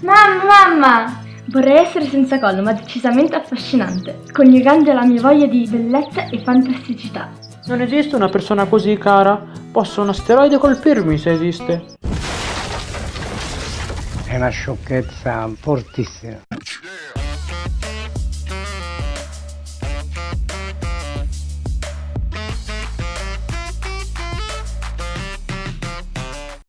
Mamma! mamma! Vorrei essere senza collo, ma decisamente affascinante, coniugando la mia voglia di bellezza e fantasticità. Non esiste una persona così cara. Posso un asteroide colpirmi se esiste. È una sciocchezza fortissima.